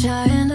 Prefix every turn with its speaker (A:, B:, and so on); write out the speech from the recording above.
A: trying